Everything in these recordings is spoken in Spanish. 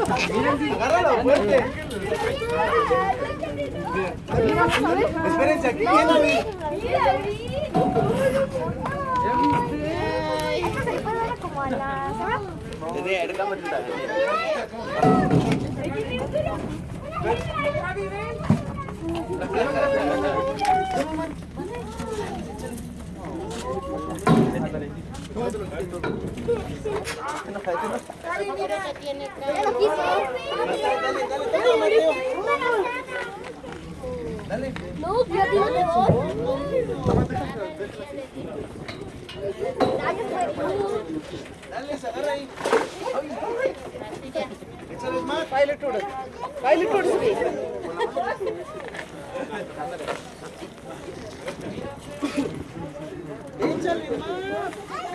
Agárralo fuerte. Espérense, aquí como a la Sara. Quise. No, ya tiene Dale, se agarra ahí. Échale más. Échale más.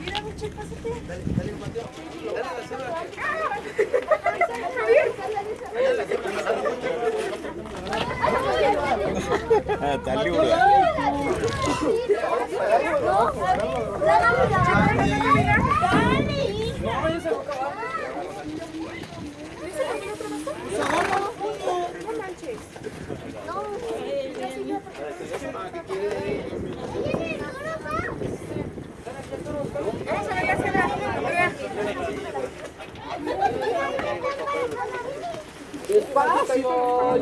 Mira, mucho, pásate. Dale, dale, Dale. Dale dale, dale. Despacio.